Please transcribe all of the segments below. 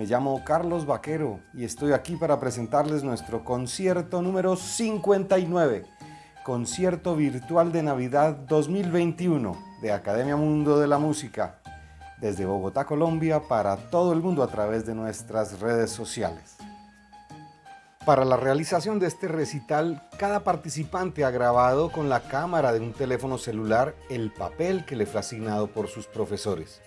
Me llamo Carlos Vaquero y estoy aquí para presentarles nuestro concierto número 59, Concierto Virtual de Navidad 2021 de Academia Mundo de la Música, desde Bogotá, Colombia, para todo el mundo a través de nuestras redes sociales. Para la realización de este recital, cada participante ha grabado con la cámara de un teléfono celular el papel que le fue asignado por sus profesores.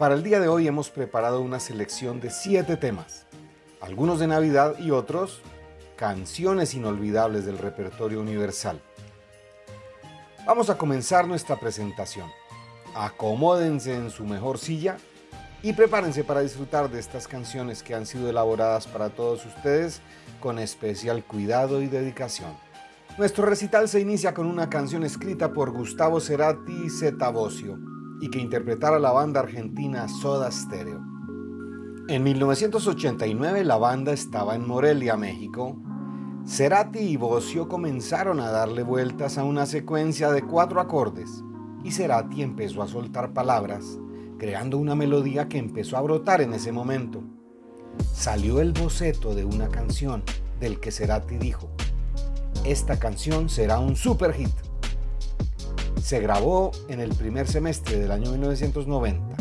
Para el día de hoy hemos preparado una selección de siete temas, algunos de Navidad y otros canciones inolvidables del repertorio universal. Vamos a comenzar nuestra presentación. Acomódense en su mejor silla y prepárense para disfrutar de estas canciones que han sido elaboradas para todos ustedes con especial cuidado y dedicación. Nuestro recital se inicia con una canción escrita por Gustavo Cerati y Zeta Bosio y que interpretara la banda argentina Soda Stereo. En 1989 la banda estaba en Morelia, México. Cerati y Bocio comenzaron a darle vueltas a una secuencia de cuatro acordes y Cerati empezó a soltar palabras, creando una melodía que empezó a brotar en ese momento. Salió el boceto de una canción del que Cerati dijo, esta canción será un super hit se grabó en el primer semestre del año 1990.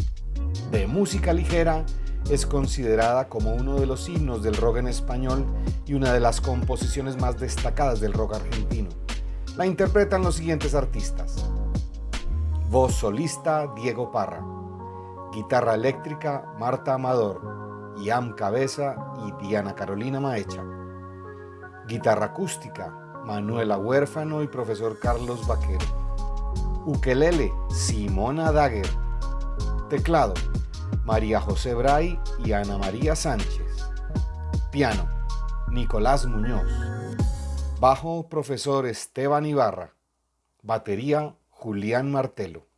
De música ligera, es considerada como uno de los himnos del rock en español y una de las composiciones más destacadas del rock argentino. La interpretan los siguientes artistas. Voz solista Diego Parra. Guitarra eléctrica Marta Amador, Iam Cabeza y Diana Carolina Maecha. Guitarra acústica Manuela Huérfano y profesor Carlos Vaquero. Ukelele, Simona Dagger. Teclado, María José Bray y Ana María Sánchez. Piano, Nicolás Muñoz. Bajo, profesor Esteban Ibarra. Batería, Julián Martelo.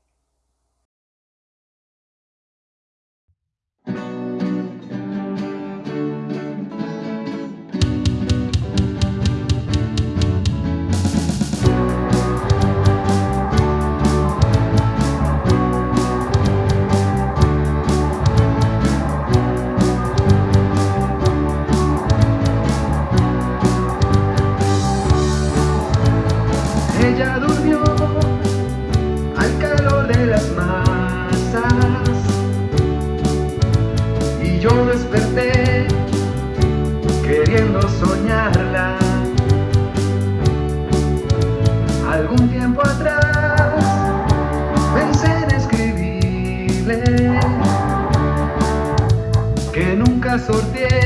sorteé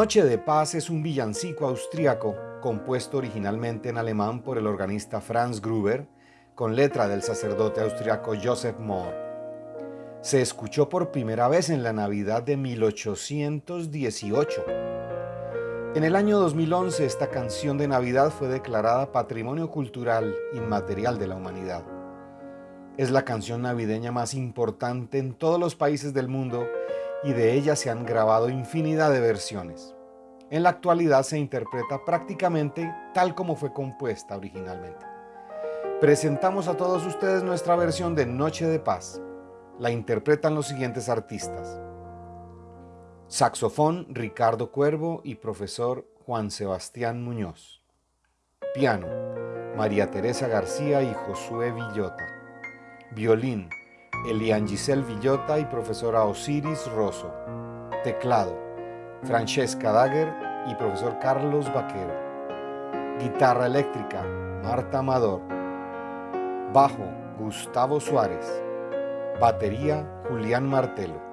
Noche de Paz es un villancico austriaco compuesto originalmente en alemán por el organista Franz Gruber, con letra del sacerdote austriaco Joseph Mohr. Se escuchó por primera vez en la Navidad de 1818. En el año 2011 esta canción de Navidad fue declarada Patrimonio Cultural Inmaterial de la Humanidad. Es la canción navideña más importante en todos los países del mundo y de ella se han grabado infinidad de versiones. En la actualidad se interpreta prácticamente tal como fue compuesta originalmente. Presentamos a todos ustedes nuestra versión de Noche de Paz. La interpretan los siguientes artistas. Saxofón Ricardo Cuervo y profesor Juan Sebastián Muñoz. Piano María Teresa García y Josué Villota. Violín Elian Giselle Villota y profesora Osiris Rosso. Teclado, Francesca Dagger y profesor Carlos Vaquero. Guitarra eléctrica, Marta Amador. Bajo, Gustavo Suárez. Batería, Julián Martelo.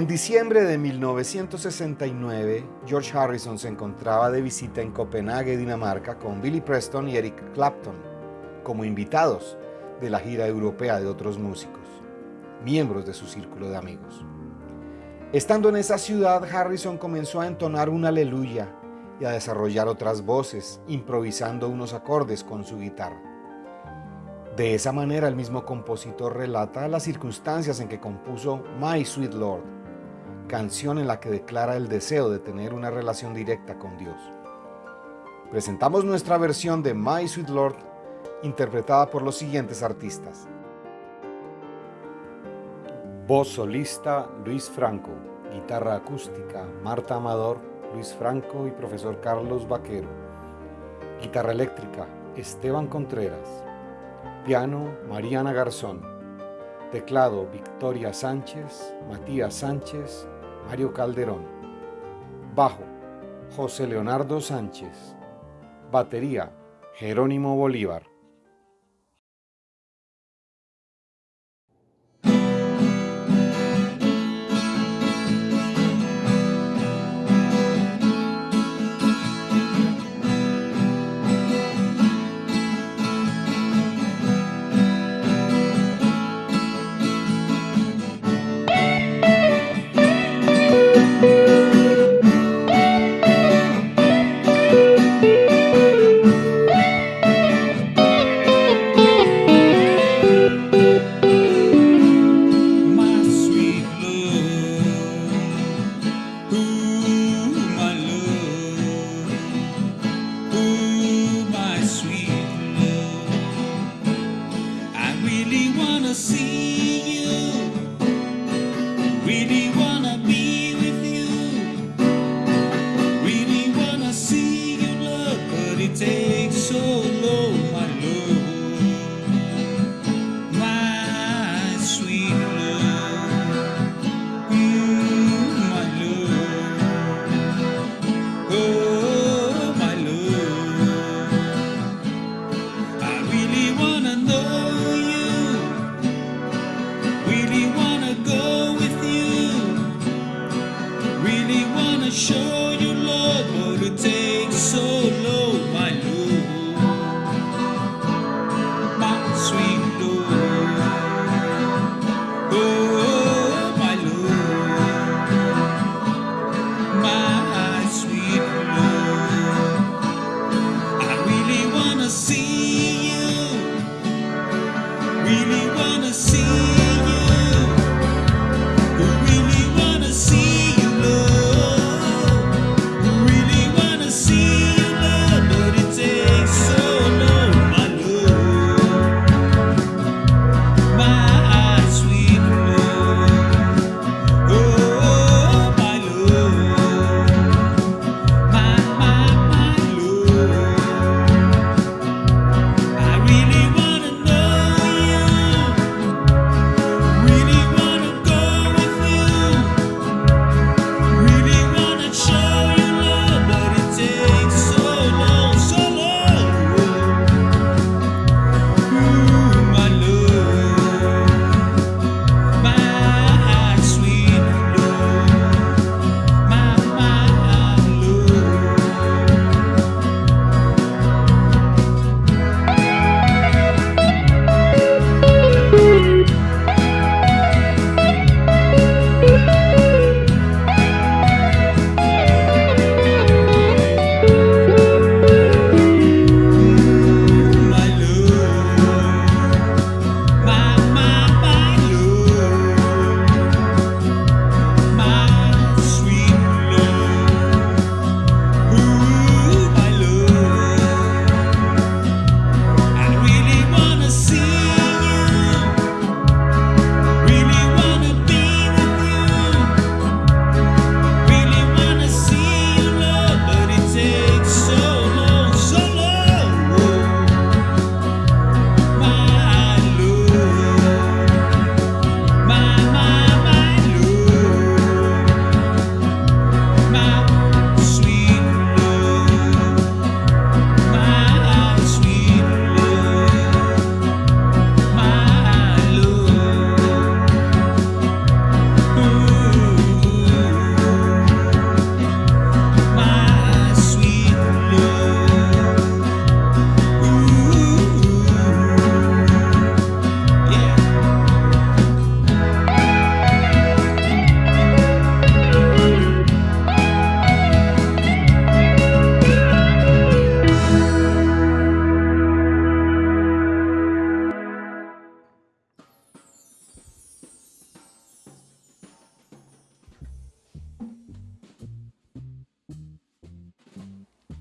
En diciembre de 1969, George Harrison se encontraba de visita en Copenhague, Dinamarca, con Billy Preston y Eric Clapton, como invitados de la gira europea de otros músicos, miembros de su círculo de amigos. Estando en esa ciudad, Harrison comenzó a entonar un aleluya y a desarrollar otras voces, improvisando unos acordes con su guitarra. De esa manera el mismo compositor relata las circunstancias en que compuso My Sweet Lord, canción en la que declara el deseo de tener una relación directa con Dios. Presentamos nuestra versión de My Sweet Lord interpretada por los siguientes artistas. Voz solista Luis Franco, guitarra acústica Marta Amador, Luis Franco y profesor Carlos Vaquero. Guitarra eléctrica Esteban Contreras. Piano Mariana Garzón. Teclado Victoria Sánchez, Matías Sánchez, Mario Calderón. Bajo José Leonardo Sánchez. Batería Jerónimo Bolívar.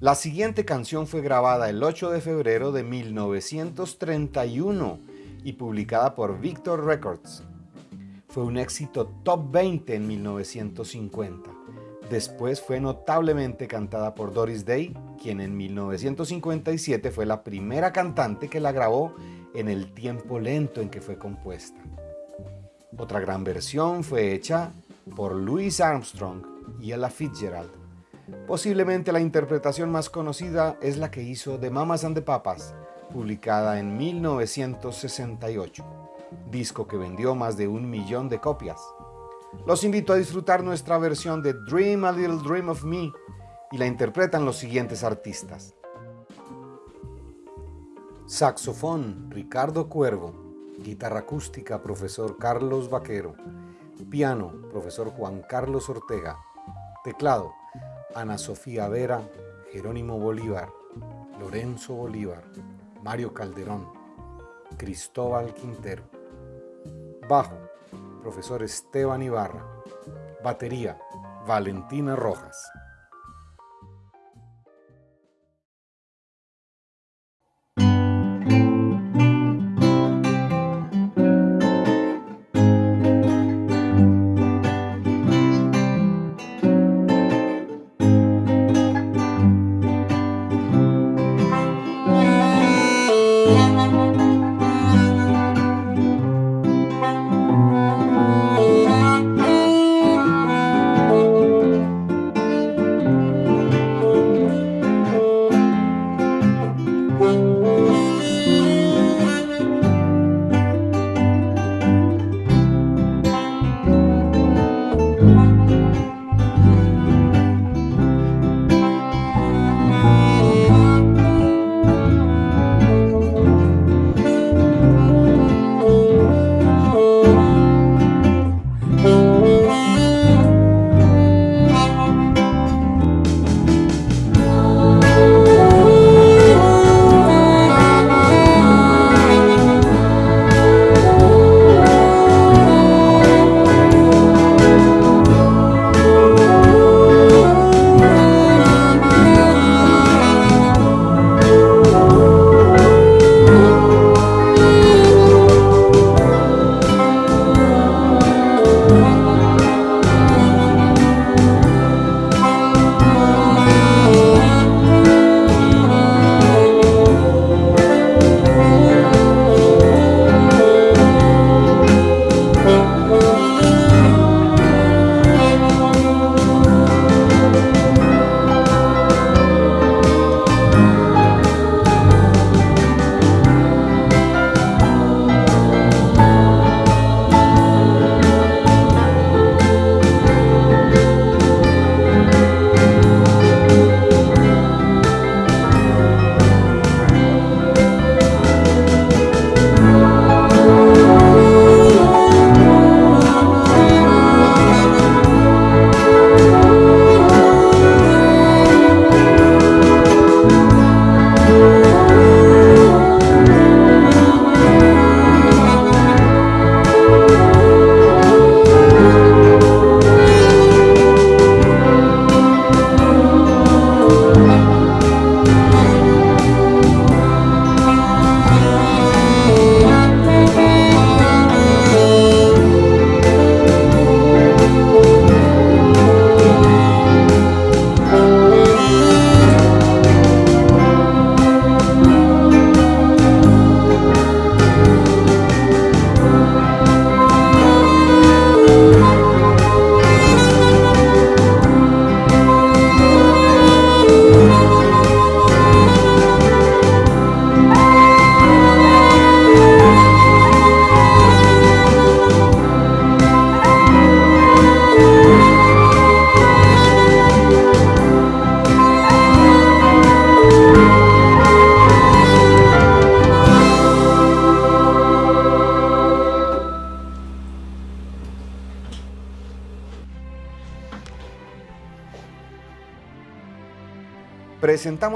La siguiente canción fue grabada el 8 de febrero de 1931 y publicada por Victor Records. Fue un éxito top 20 en 1950. Después fue notablemente cantada por Doris Day, quien en 1957 fue la primera cantante que la grabó en el tiempo lento en que fue compuesta. Otra gran versión fue hecha por Louis Armstrong y Ella Fitzgerald. Posiblemente la interpretación más conocida es la que hizo de Mamas and the Papas, publicada en 1968, disco que vendió más de un millón de copias. Los invito a disfrutar nuestra versión de Dream a Little Dream of Me y la interpretan los siguientes artistas. Saxofón, Ricardo Cuervo. Guitarra acústica, profesor Carlos Vaquero. Piano, profesor Juan Carlos Ortega. Teclado, Ana Sofía Vera, Jerónimo Bolívar, Lorenzo Bolívar, Mario Calderón, Cristóbal Quintero. Bajo, profesor Esteban Ibarra. Batería, Valentina Rojas.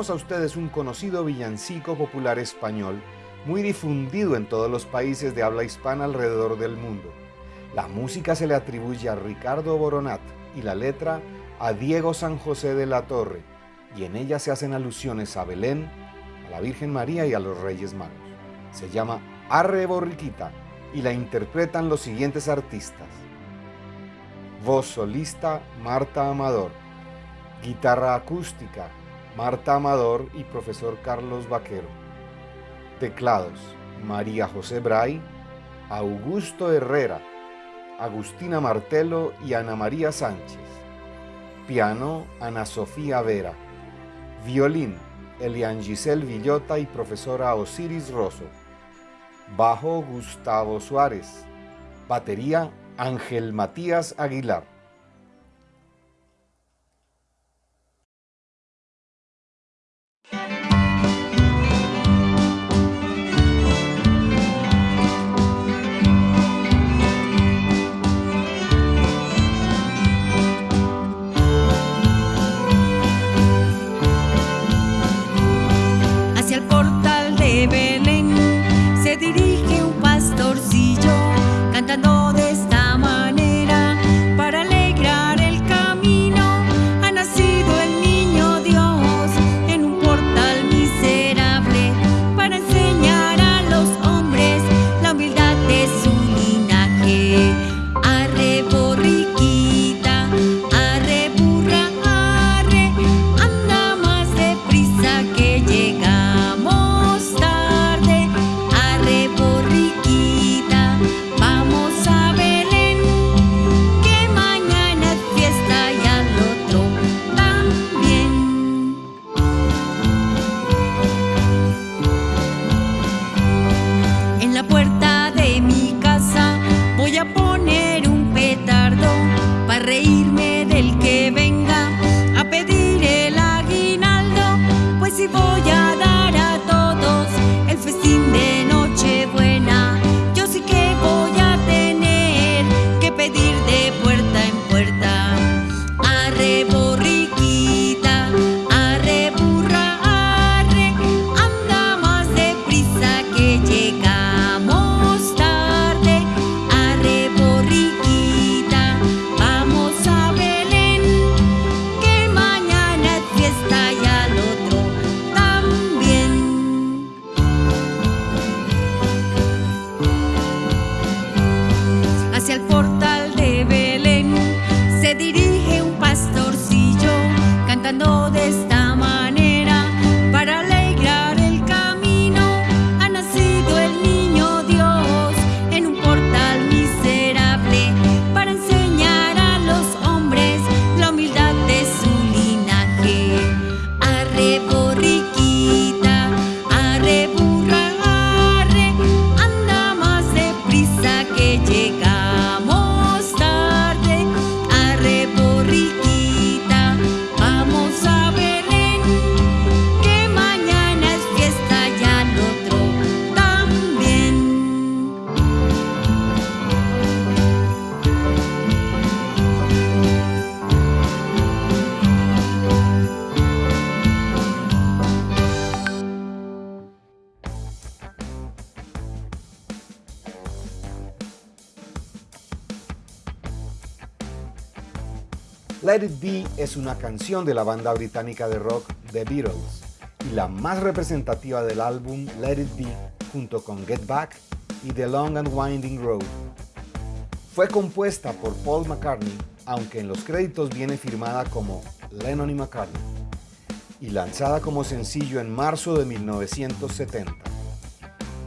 Presentamos a ustedes un conocido villancico popular español muy difundido en todos los países de habla hispana alrededor del mundo. La música se le atribuye a Ricardo Boronat y la letra a Diego San José de la Torre, y en ella se hacen alusiones a Belén, a la Virgen María y a los Reyes Magos. Se llama Arre Borriquita y la interpretan los siguientes artistas. Voz solista Marta Amador. Guitarra acústica Marta Amador y profesor Carlos Vaquero. Teclados María José Bray, Augusto Herrera, Agustina Martelo y Ana María Sánchez. Piano Ana Sofía Vera. Violín Elian Giselle Villota y profesora Osiris Rosso. Bajo Gustavo Suárez. Batería Ángel Matías Aguilar. Let It Be es una canción de la banda británica de rock The Beatles y la más representativa del álbum Let It Be junto con Get Back y The Long and Winding Road. Fue compuesta por Paul McCartney, aunque en los créditos viene firmada como Lennon y McCartney, y lanzada como sencillo en marzo de 1970.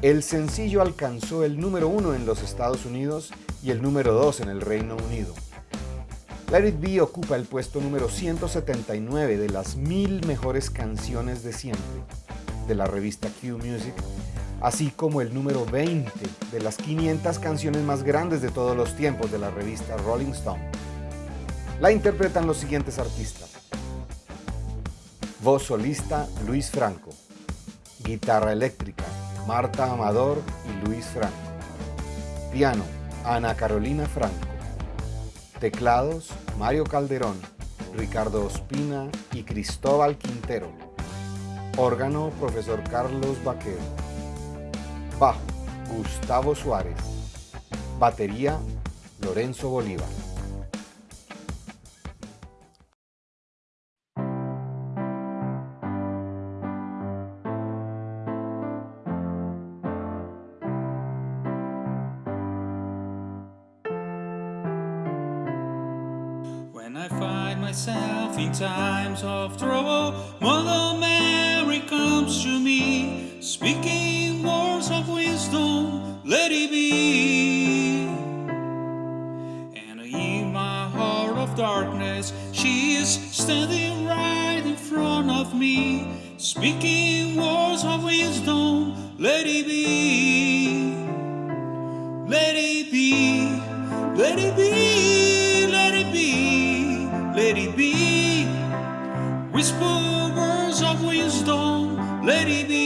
El sencillo alcanzó el número uno en los Estados Unidos y el número dos en el Reino Unido. Let It Be ocupa el puesto número 179 de las mil mejores canciones de siempre de la revista Q Music, así como el número 20 de las 500 canciones más grandes de todos los tiempos de la revista Rolling Stone. La interpretan los siguientes artistas. Voz solista Luis Franco. Guitarra eléctrica Marta Amador y Luis Franco. Piano Ana Carolina Franco. Teclados, Mario Calderón, Ricardo Ospina y Cristóbal Quintero. Órgano, profesor Carlos Vaquero. Bajo, Gustavo Suárez. Batería, Lorenzo Bolívar. Myself in times of trouble. Mother Mary comes to me, speaking words of wisdom, let it be. And in my heart of darkness, she is standing right in front of me, speaking words of wisdom, let it be. Let it be. Whisper words of wisdom, let it be.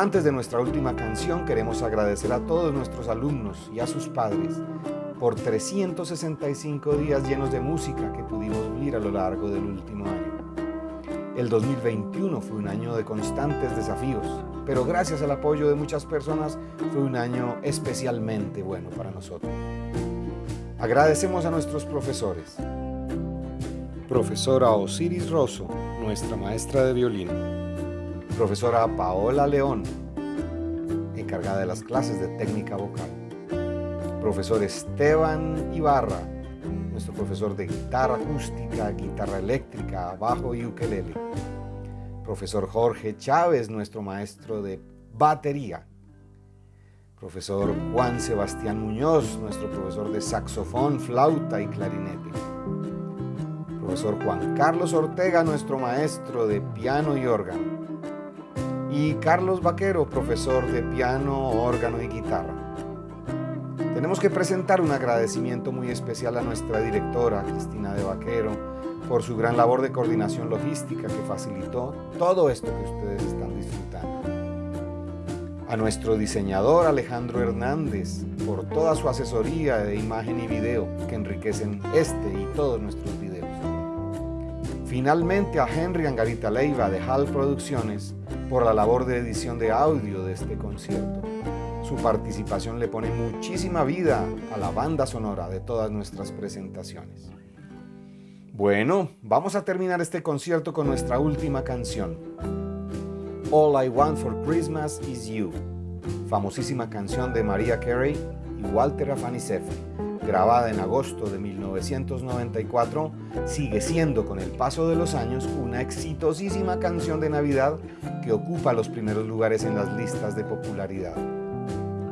Antes de nuestra última canción, queremos agradecer a todos nuestros alumnos y a sus padres por 365 días llenos de música que pudimos vivir a lo largo del último año. El 2021 fue un año de constantes desafíos, pero gracias al apoyo de muchas personas fue un año especialmente bueno para nosotros. Agradecemos a nuestros profesores. Profesora Osiris Rosso, nuestra maestra de violín. Profesora Paola León, encargada de las clases de técnica vocal. Profesor Esteban Ibarra, nuestro profesor de guitarra acústica, guitarra eléctrica, bajo y ukelele. Profesor Jorge Chávez, nuestro maestro de batería. Profesor Juan Sebastián Muñoz, nuestro profesor de saxofón, flauta y clarinete. Profesor Juan Carlos Ortega, nuestro maestro de piano y órgano. Y Carlos Vaquero, profesor de piano, órgano y guitarra. Tenemos que presentar un agradecimiento muy especial a nuestra directora, Cristina de Vaquero, por su gran labor de coordinación logística que facilitó todo esto que ustedes están disfrutando. a nuestro diseñador Alejandro Hernández por toda su asesoría de imagen y video que enriquecen este y todos nuestros videos. Finalmente a Henry Angarita Leiva de HAL Producciones por la labor de edición de audio de este concierto. Su participación le pone muchísima vida a la banda sonora de todas nuestras presentaciones. Bueno, vamos a terminar este concierto con nuestra última canción, All I Want for Christmas Is You, famosísima canción de Maria Carey y Walter Afanasieff, grabada en agosto de 1994, sigue siendo con el paso de los años una exitosísima canción de Navidad que ocupa los primeros lugares en las listas de popularidad.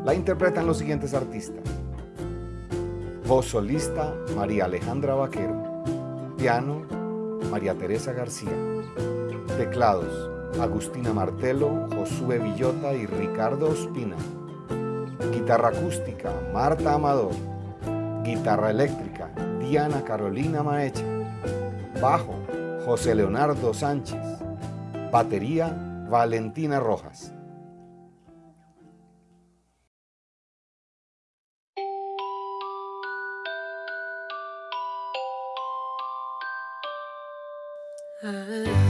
La interpretan los siguientes artistas. Voz solista, María Alejandra Vaquero. Piano, María Teresa García. Teclados, Agustina Martelo, Josué Villota y Ricardo Ospina. Guitarra acústica, Marta Amador guitarra eléctrica, Diana Carolina Maecha, bajo, José Leonardo Sánchez, batería, Valentina Rojas. Ah.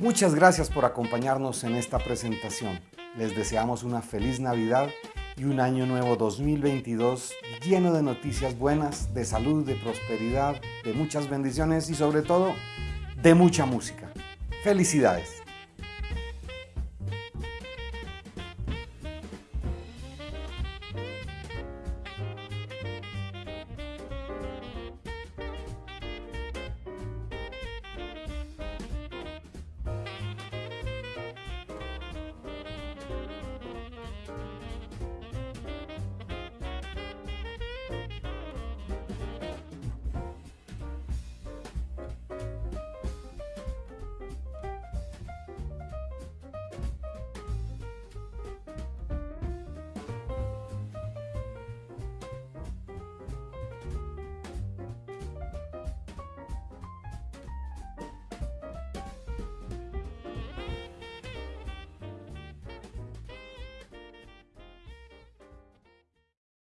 Muchas gracias por acompañarnos en esta presentación. Les deseamos una feliz Navidad y un año nuevo 2022 lleno de noticias buenas, de salud, de prosperidad, de muchas bendiciones y sobre todo de mucha música. Felicidades.